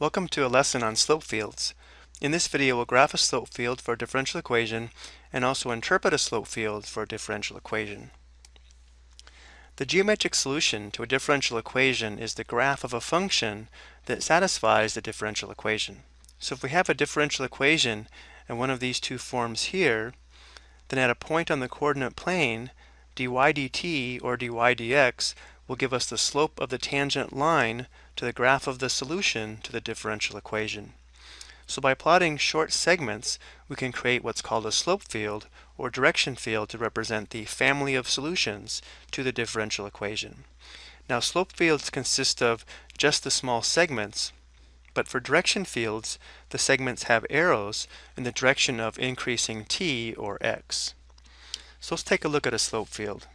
Welcome to a lesson on slope fields. In this video we'll graph a slope field for a differential equation and also interpret a slope field for a differential equation. The geometric solution to a differential equation is the graph of a function that satisfies the differential equation. So if we have a differential equation in one of these two forms here, then at a point on the coordinate plane, dy dt or dy dx will give us the slope of the tangent line to the graph of the solution to the differential equation. So by plotting short segments, we can create what's called a slope field or direction field to represent the family of solutions to the differential equation. Now slope fields consist of just the small segments, but for direction fields, the segments have arrows in the direction of increasing t or x. So let's take a look at a slope field.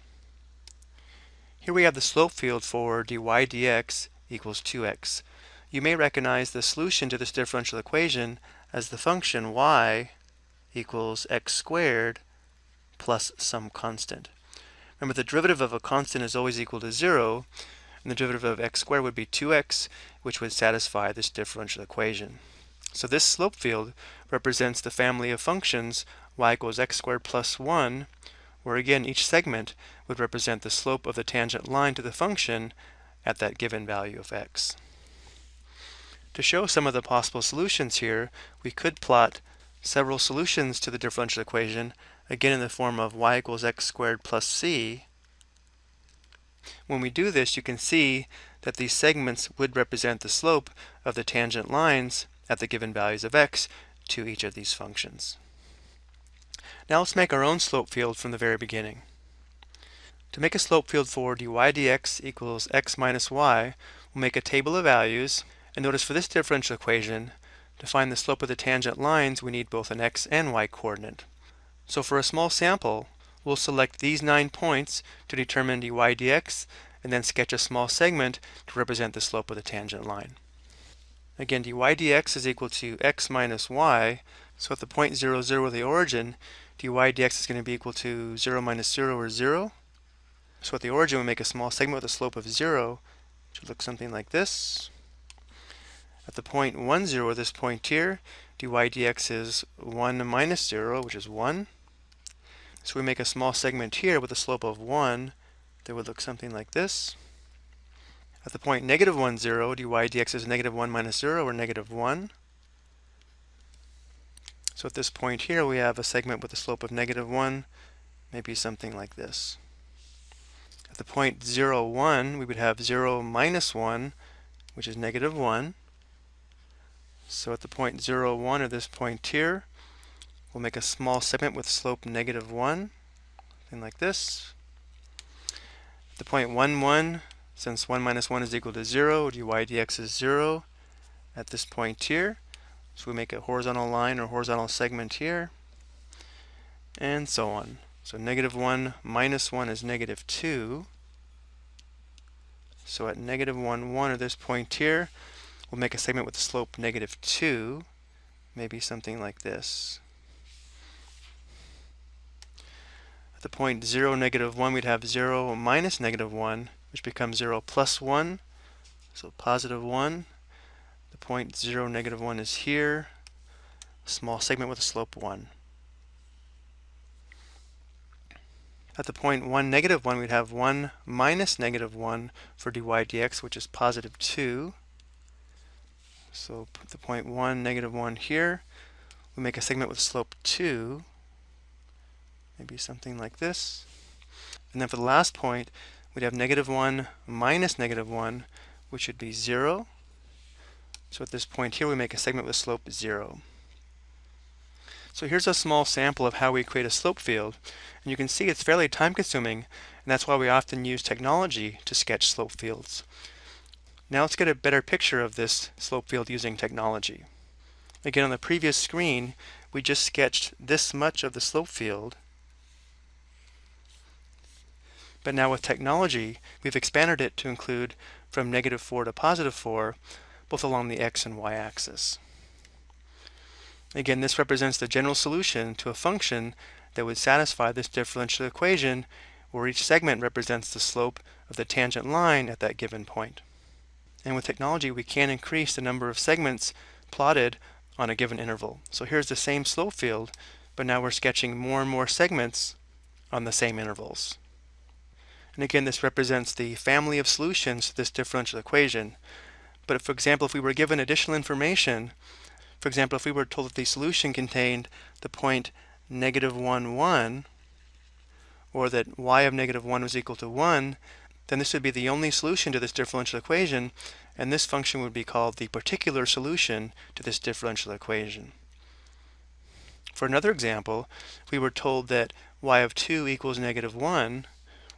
Here we have the slope field for dy dx equals 2x. You may recognize the solution to this differential equation as the function y equals x squared plus some constant. Remember the derivative of a constant is always equal to 0 and the derivative of x squared would be 2x which would satisfy this differential equation. So this slope field represents the family of functions y equals x squared plus 1 where again each segment would represent the slope of the tangent line to the function at that given value of x. To show some of the possible solutions here, we could plot several solutions to the differential equation, again in the form of y equals x squared plus c. When we do this, you can see that these segments would represent the slope of the tangent lines at the given values of x to each of these functions. Now let's make our own slope field from the very beginning. To make a slope field for dy dx equals x minus y, we'll make a table of values, and notice for this differential equation, to find the slope of the tangent lines, we need both an x and y coordinate. So for a small sample, we'll select these nine points to determine dy dx, and then sketch a small segment to represent the slope of the tangent line. Again, dy dx is equal to x minus y, so at the point 0, 0 of the origin, dy dx is going to be equal to 0 minus 0 or 0. So at the origin we make a small segment with a slope of 0, which would look something like this. At the point 1, 0, this point here, dy dx is 1 minus 0, which is 1. So we make a small segment here with a slope of 1 that would look something like this. At the point negative 1, 0, dy dx is negative 1 minus 0, or negative 1. So at this point here, we have a segment with a slope of negative 1, maybe something like this. At the point 0, 1, we would have 0 minus 1, which is negative 1. So at the point 0, 1, or this point here, we'll make a small segment with slope negative 1, something like this. At the point 1, 1, since 1 minus 1 is equal to 0, dy dx is 0. At this point here, so we make a horizontal line or horizontal segment here, and so on. So negative 1 minus 1 is negative 2. So at negative 1, 1, or this point here, we'll make a segment with a slope negative 2, maybe something like this. At the point 0, negative 1, we'd have 0 minus negative 1, which becomes 0 plus 1, so positive 1, the point 0, negative 1 is here. A small segment with a slope 1. At the point 1, negative 1, we'd have 1 minus negative 1 for dy dx, which is positive 2. So put the point 1, negative 1 here. We make a segment with slope 2, maybe something like this. And then for the last point, we'd have negative 1 minus negative 1, which would be 0. So at this point here we make a segment with slope 0. So here's a small sample of how we create a slope field. And you can see it's fairly time consuming and that's why we often use technology to sketch slope fields. Now let's get a better picture of this slope field using technology. Again on the previous screen we just sketched this much of the slope field but now with technology we've expanded it to include from negative 4 to positive 4 both along the x and y axis. Again, this represents the general solution to a function that would satisfy this differential equation where each segment represents the slope of the tangent line at that given point. And with technology, we can increase the number of segments plotted on a given interval. So here's the same slope field, but now we're sketching more and more segments on the same intervals. And again, this represents the family of solutions to this differential equation. But if, for example, if we were given additional information, for example, if we were told that the solution contained the point negative 1, 1, or that y of negative 1 was equal to 1, then this would be the only solution to this differential equation, and this function would be called the particular solution to this differential equation. For another example, we were told that y of 2 equals negative 1,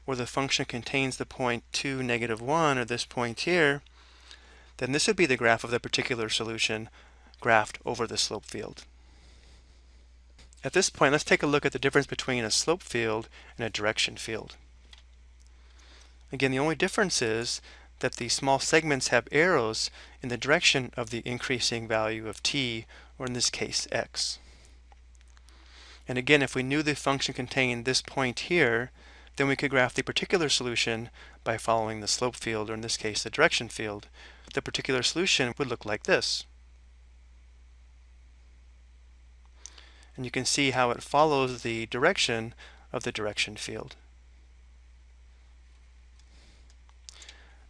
or the function contains the point 2, negative 1, or this point here, then this would be the graph of the particular solution graphed over the slope field. At this point, let's take a look at the difference between a slope field and a direction field. Again, the only difference is that the small segments have arrows in the direction of the increasing value of t, or in this case, x. And again, if we knew the function contained this point here, then we could graph the particular solution by following the slope field, or in this case, the direction field. The particular solution would look like this. And you can see how it follows the direction of the direction field.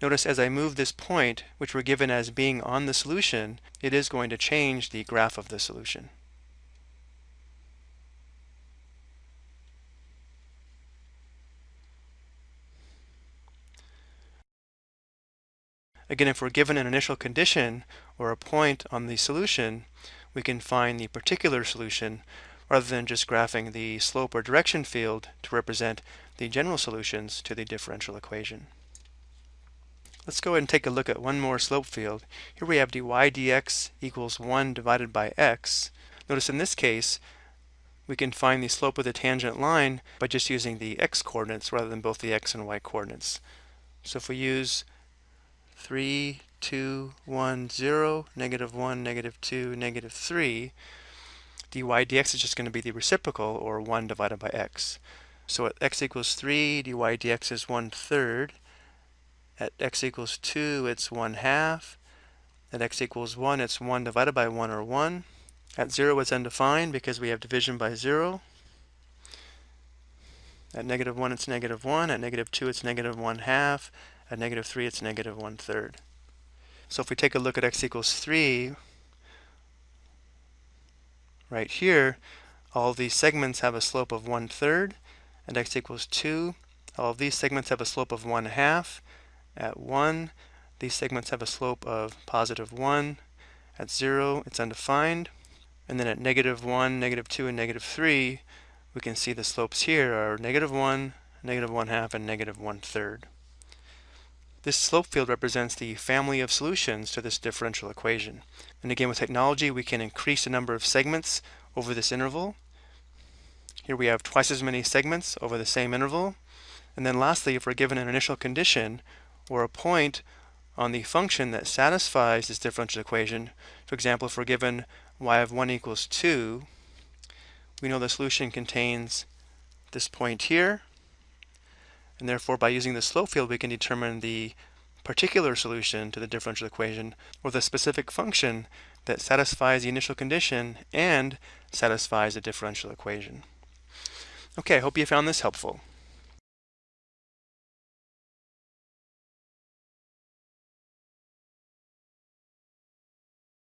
Notice as I move this point, which we're given as being on the solution, it is going to change the graph of the solution. Again, if we're given an initial condition or a point on the solution, we can find the particular solution rather than just graphing the slope or direction field to represent the general solutions to the differential equation. Let's go ahead and take a look at one more slope field. Here we have dy dx equals 1 divided by x. Notice in this case, we can find the slope of the tangent line by just using the x coordinates rather than both the x and y coordinates. So if we use 3, 2, 1, 0, negative 1, negative 2, negative 3, dy dx is just going to be the reciprocal, or 1 divided by x. So at x equals 3, dy dx is 1 third. At x equals 2, it's 1 half. At x equals 1, it's 1 divided by 1, or 1. At 0, it's undefined because we have division by 0. At negative 1, it's negative 1. At negative 2, it's negative 1 half. At negative 3, it's negative 1 third. So if we take a look at x equals 3, right here, all these segments have a slope of 1 third. At x equals 2, all these segments have a slope of 1 half. At 1, these segments have a slope of positive 1. At 0, it's undefined. And then at negative 1, negative 2, and negative 3, we can see the slopes here are negative 1, negative 1 half, and negative 1 third. This slope field represents the family of solutions to this differential equation. And again, with technology, we can increase the number of segments over this interval. Here we have twice as many segments over the same interval. And then lastly, if we're given an initial condition or a point on the function that satisfies this differential equation, for example, if we're given y of 1 equals 2, we know the solution contains this point here, and therefore, by using the slope field, we can determine the particular solution to the differential equation or the specific function that satisfies the initial condition and satisfies the differential equation. Okay, I hope you found this helpful.